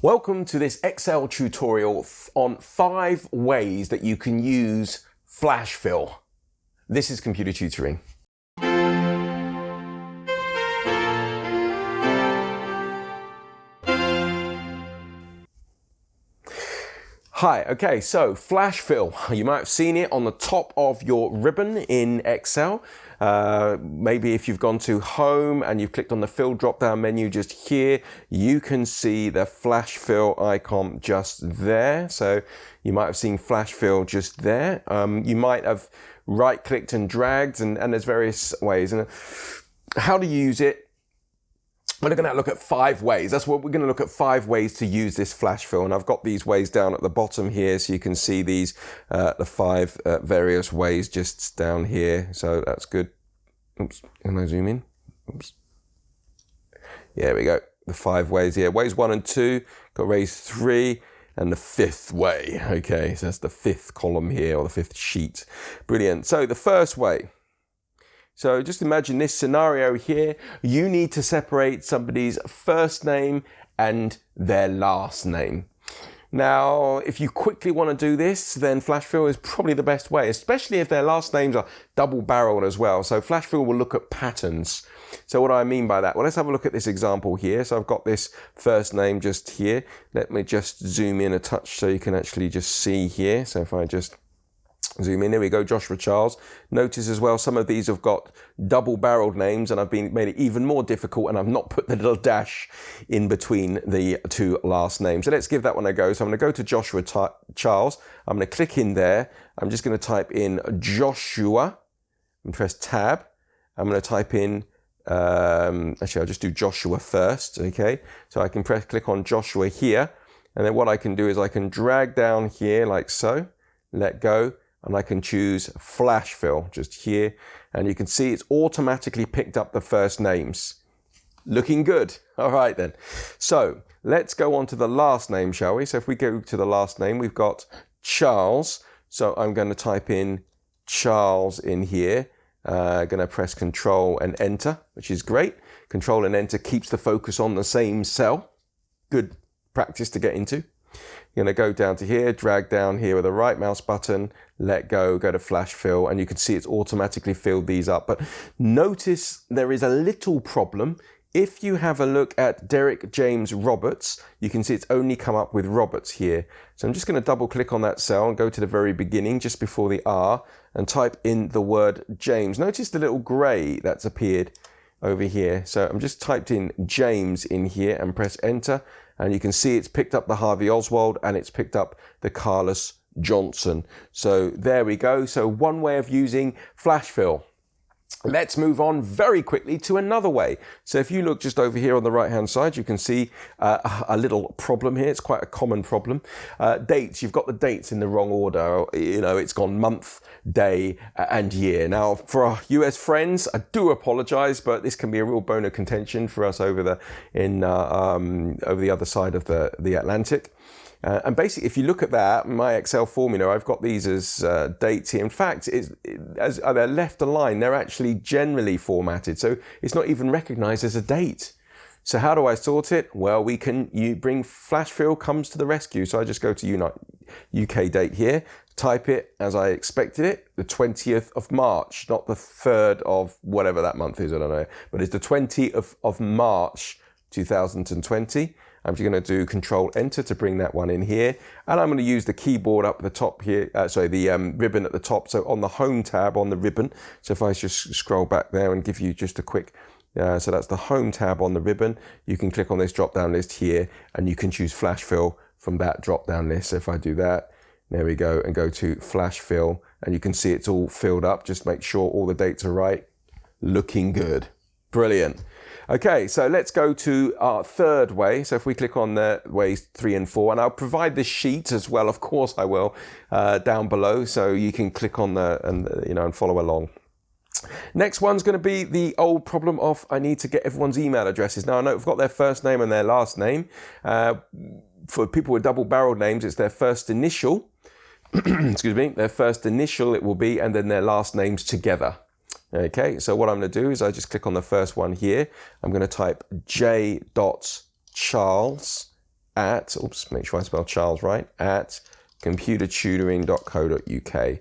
Welcome to this Excel tutorial on five ways that you can use flash fill. This is computer tutoring. Hi, okay, so flash fill. You might have seen it on the top of your ribbon in Excel. Uh, maybe if you've gone to home and you've clicked on the fill drop down menu just here, you can see the flash fill icon just there. So you might have seen flash fill just there. Um, you might have right clicked and dragged and, and there's various ways. And how to use it, we're going to look at five ways. That's what we're going to look at five ways to use this flash fill. And I've got these ways down at the bottom here. So you can see these, uh, the five uh, various ways just down here. So that's good. Oops. Can I zoom in? Oops. Yeah, we go. The five ways here. Ways one and two. Got ways three and the fifth way. Okay. So that's the fifth column here or the fifth sheet. Brilliant. So the first way so just imagine this scenario here. You need to separate somebody's first name and their last name. Now, if you quickly want to do this, then flash fill is probably the best way, especially if their last names are double barreled as well. So flash fill will look at patterns. So what do I mean by that? Well, let's have a look at this example here. So I've got this first name just here. Let me just zoom in a touch so you can actually just see here. So if I just Zoom in, here we go, Joshua Charles. Notice as well, some of these have got double barreled names and I've been made it even more difficult and I've not put the little dash in between the two last names. So let's give that one a go. So I'm going to go to Joshua Charles. I'm going to click in there. I'm just going to type in Joshua and press tab. I'm going to type in, um, actually I'll just do Joshua first, okay? So I can press click on Joshua here. And then what I can do is I can drag down here like so, let go, and I can choose flash fill just here and you can see it's automatically picked up the first names. Looking good. All right then. So let's go on to the last name, shall we? So if we go to the last name, we've got Charles. So I'm going to type in Charles in here. Uh, going to press Control and Enter, which is great. Control and Enter keeps the focus on the same cell. Good practice to get into. You're going to go down to here, drag down here with the right mouse button, let go, go to flash fill, and you can see it's automatically filled these up. But notice there is a little problem. If you have a look at Derek James Roberts, you can see it's only come up with Roberts here. So I'm just going to double click on that cell and go to the very beginning, just before the R, and type in the word James. Notice the little grey that's appeared over here. So I'm just typed in James in here and press enter and you can see it's picked up the Harvey Oswald and it's picked up the Carlos Johnson. So there we go. So one way of using flash fill. Let's move on very quickly to another way. So if you look just over here on the right hand side, you can see uh, a little problem here. It's quite a common problem. Uh, dates, you've got the dates in the wrong order. You know, it's gone month, day and year. Now for our US friends, I do apologize, but this can be a real bone of contention for us over the, in, uh, um, over the other side of the, the Atlantic. Uh, and basically, if you look at that, my Excel formula, I've got these as uh, dates here. In fact, it's, as uh, they're left aligned, they're actually generally formatted. So it's not even recognized as a date. So how do I sort it? Well, we can you bring flash fill comes to the rescue. So I just go to UK date here, type it as I expected it, the 20th of March, not the 3rd of whatever that month is, I don't know, but it's the 20th of, of March 2020. I'm just going to do Control Enter to bring that one in here. And I'm going to use the keyboard up the top here, uh, sorry, the um, ribbon at the top. So on the Home tab on the ribbon. So if I just scroll back there and give you just a quick uh, so that's the home tab on the ribbon. You can click on this drop down list here and you can choose flash fill from that drop down list. So if I do that, there we go and go to flash fill and you can see it's all filled up. Just make sure all the dates are right. Looking good. Brilliant. Okay, so let's go to our third way. So if we click on the ways three and four, and I'll provide this sheet as well, of course I will, uh, down below, so you can click on the, and you know, and follow along. Next one's going to be the old problem of I need to get everyone's email addresses. Now I know I've got their first name and their last name. Uh, for people with double barreled names, it's their first initial, excuse me, their first initial it will be, and then their last names together. Okay, so what I'm going to do is I just click on the first one here. I'm going to type j dot charles at, oops, make sure I spell Charles right, at computertutoring.co.uk.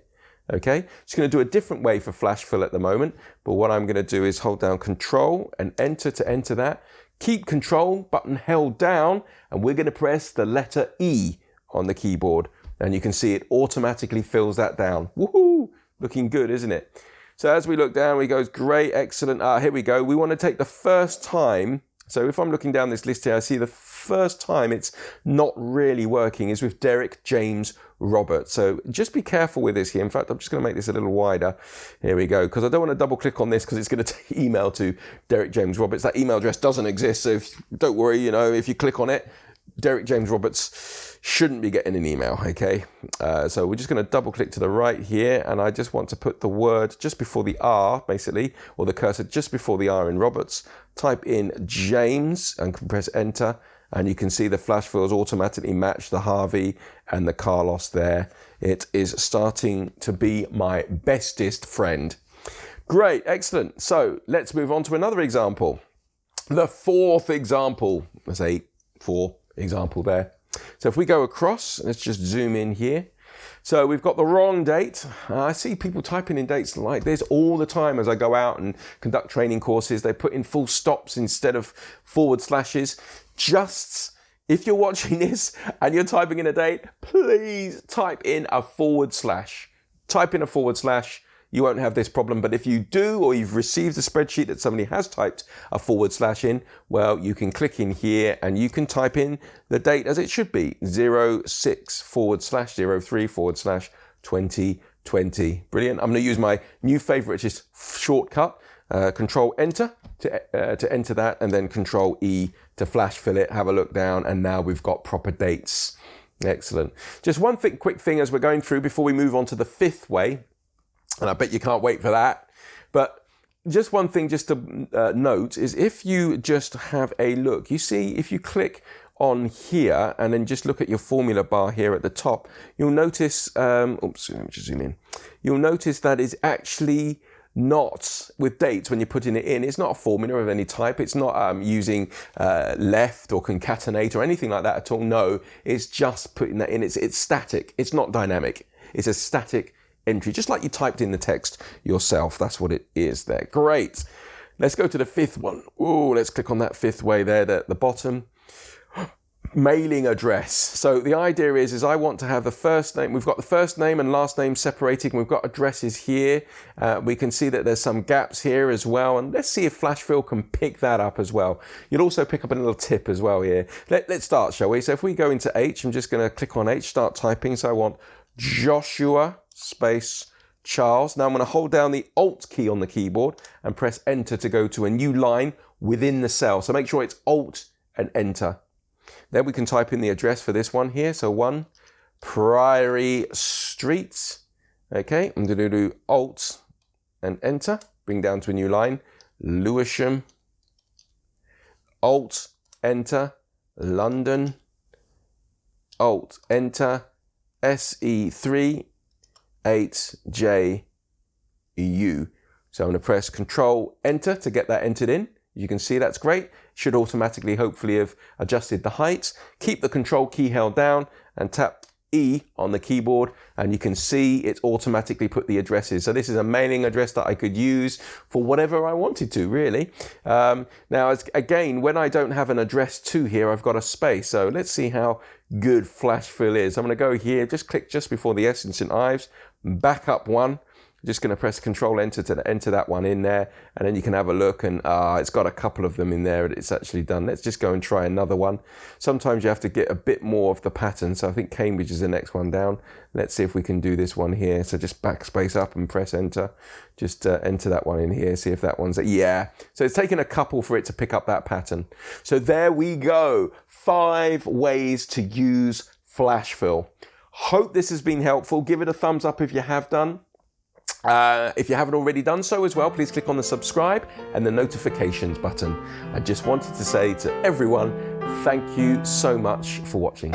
Okay, it's going to do a different way for flash fill at the moment, but what I'm going to do is hold down control and enter to enter that. Keep control button held down and we're going to press the letter E on the keyboard and you can see it automatically fills that down. Woohoo! Looking good, isn't it? So as we look down, we go, great, excellent. Ah, here we go. We want to take the first time. So if I'm looking down this list here, I see the first time it's not really working is with Derek James Roberts. So just be careful with this here. In fact, I'm just going to make this a little wider. Here we go, because I don't want to double click on this because it's going to email to Derek James Roberts. That email address doesn't exist, so if, don't worry, you know, if you click on it, Derek James Roberts shouldn't be getting an email, okay? Uh, so we're just going to double click to the right here, and I just want to put the word just before the R, basically, or the cursor just before the R in Roberts. Type in James and press enter, and you can see the flash fills automatically match the Harvey and the Carlos there. It is starting to be my bestest friend. Great, excellent. So let's move on to another example. The fourth example, let's say four example there. So if we go across, let's just zoom in here. So we've got the wrong date. Uh, I see people typing in dates like this all the time as I go out and conduct training courses. They put in full stops instead of forward slashes. Just if you're watching this and you're typing in a date, please type in a forward slash. Type in a forward slash you won't have this problem. But if you do, or you've received a spreadsheet that somebody has typed a forward slash in, well, you can click in here and you can type in the date as it should be 06 forward slash 03 forward slash 2020. Brilliant. I'm going to use my new favorite, is shortcut. Uh, control enter to, uh, to enter that and then control E to flash fill it, have a look down and now we've got proper dates. Excellent. Just one th quick thing as we're going through before we move on to the fifth way and I bet you can't wait for that. But just one thing just to uh, note is if you just have a look, you see if you click on here and then just look at your formula bar here at the top, you'll notice, um, oops, let me just zoom in. You'll notice that it's actually not with dates when you're putting it in. It's not a formula of any type. It's not um, using uh, left or concatenate or anything like that at all. No, it's just putting that in. It's, it's static. It's not dynamic. It's a static entry, just like you typed in the text yourself. That's what it is there. Great. Let's go to the fifth one. Oh, let's click on that fifth way there at the bottom. Mailing address. So the idea is, is I want to have the first name. We've got the first name and last name separated. We've got addresses here. Uh, we can see that there's some gaps here as well. And let's see if Flashfill can pick that up as well. You'll also pick up a little tip as well here. Let, let's start, shall we? So if we go into H, I'm just going to click on H, start typing. So I want Joshua space Charles. Now I'm going to hold down the Alt key on the keyboard and press Enter to go to a new line within the cell. So make sure it's Alt and Enter. Then we can type in the address for this one here. So 1 Priory Street. Okay, I'm going to do Alt and Enter. Bring down to a new line. Lewisham. Alt, Enter. London. Alt, Enter. SE3 8JU. So I'm going to press Control Enter to get that entered in. You can see that's great. Should automatically, hopefully, have adjusted the height. Keep the Control key held down and tap E on the keyboard and you can see it's automatically put the addresses. So this is a mailing address that I could use for whatever I wanted to really. Um, now again, when I don't have an address to here, I've got a space. So let's see how good flash fill is. I'm going to go here, just click just before the S in St. Ives, back up one, just going to press Control Enter to enter that one in there, and then you can have a look. And uh, it's got a couple of them in there. And it's actually done. Let's just go and try another one. Sometimes you have to get a bit more of the pattern. So I think Cambridge is the next one down. Let's see if we can do this one here. So just backspace up and press Enter. Just uh, enter that one in here. See if that one's yeah. So it's taken a couple for it to pick up that pattern. So there we go. Five ways to use Flash Fill. Hope this has been helpful. Give it a thumbs up if you have done. Uh, if you haven't already done so as well, please click on the subscribe and the notifications button. I just wanted to say to everyone, thank you so much for watching.